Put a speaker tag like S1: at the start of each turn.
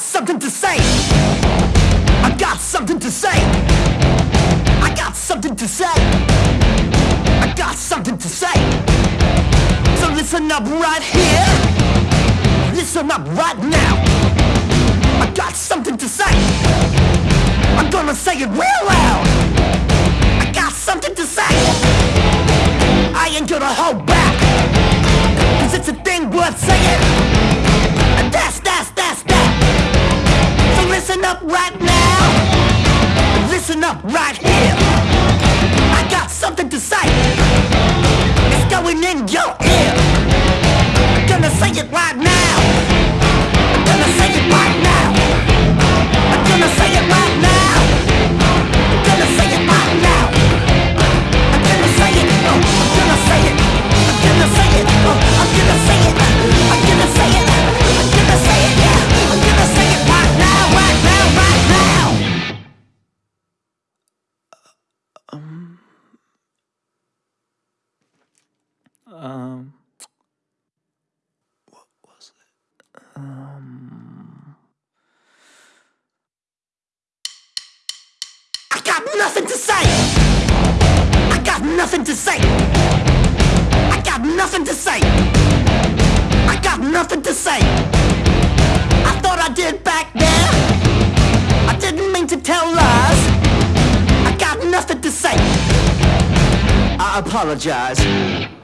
S1: something to say. I got something to say. I got something to say. I got something to say. So listen up right here. Listen up right now. I got something to say. I'm gonna say it real loud. I got something to say. I ain't gonna hold back. Cause it's a thing worth saying. Listen up right now. Listen up right here. I got something to say.
S2: Um, what was it? Um,
S1: I got nothing to say. I got nothing to say. I got nothing to say. I got nothing to say. I thought I did back then. I didn't mean to tell lies. I got nothing to say. I apologize.